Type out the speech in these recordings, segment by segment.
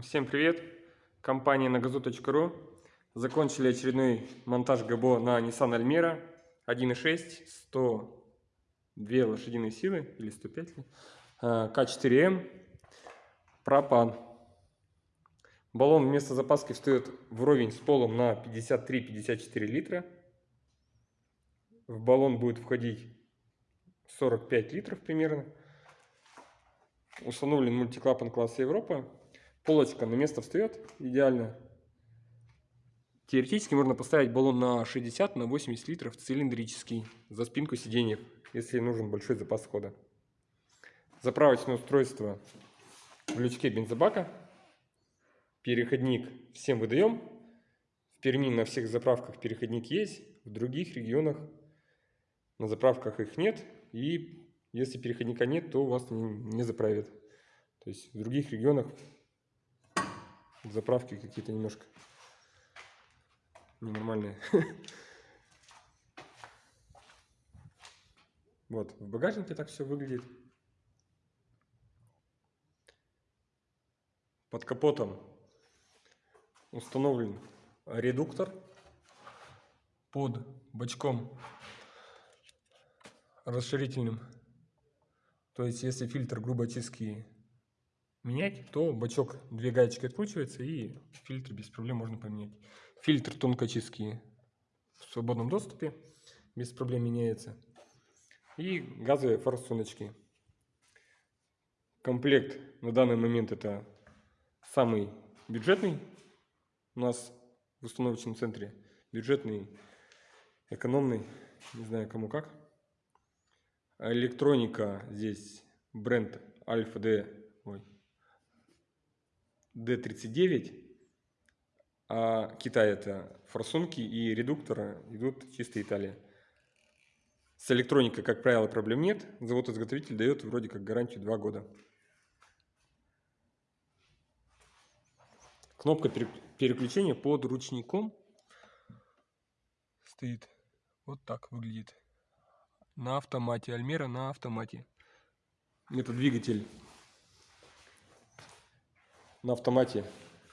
Всем привет! Компания nagazu.ru Закончили очередной монтаж ГБО на Nissan Almera 1.6, 102 лошадиные силы или 105 ли, а, К4М, пропан. Баллон вместо запаски встает вровень с полом на 53-54 литра. В баллон будет входить 45 литров примерно. Установлен мультиклапан класса Европа полочка на место встает идеально. Теоретически можно поставить баллон на 60 на 80 литров цилиндрический за спинку сиденья, если нужен большой запас хода. Заправочное устройство в лючке бензобака. Переходник всем выдаем. В Перми на всех заправках переходник есть, в других регионах на заправках их нет. И если переходника нет, то вас не заправят. То есть в других регионах заправки какие-то немножко ненормальные. Вот, в багажнике так все выглядит. Под капотом установлен редуктор. Под бачком расширительным. То есть, если фильтр грубочистки менять, то бачок, две гаечки откручивается и фильтр без проблем можно поменять. Фильтр тонкочистки в свободном доступе, без проблем меняется. И газовые форсуночки. Комплект на данный момент это самый бюджетный у нас в установочном центре. Бюджетный, экономный, не знаю кому как. Электроника здесь бренд Альфа D, ой, D39, а Китай это форсунки и редукторы идут чисто Италия. С электроникой, как правило, проблем нет. Завод-изготовитель дает вроде как гарантию 2 года. Кнопка переключения под ручником стоит. Вот так выглядит. На автомате. Альмера на автомате. Это двигатель на автомате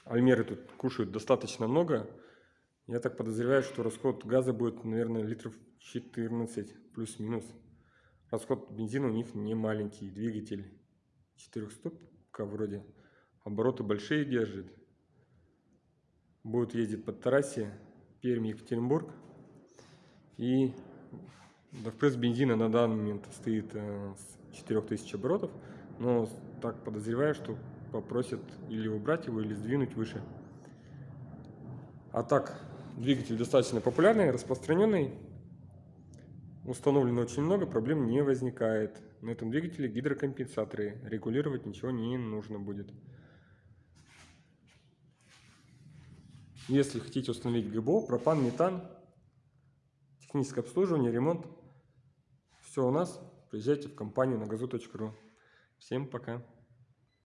Альмеры тут кушают достаточно много. Я так подозреваю, что расход газа будет, наверное, литров 14 плюс-минус. Расход бензина у них не маленький. Двигатель 400 вроде. Обороты большие держит. Будет ездить по трассе Пермь, Екатеринбург. И да, впрыск бензина на данный момент стоит э, с 4000 оборотов. Но так подозреваю, что попросят или убрать его, или сдвинуть выше. А так, двигатель достаточно популярный, распространенный. Установлено очень много, проблем не возникает. На этом двигателе гидрокомпенсаторы. Регулировать ничего не нужно будет. Если хотите установить ГБО, пропан, метан, техническое обслуживание, ремонт, все у нас, приезжайте в компанию на газу.ру. Всем пока!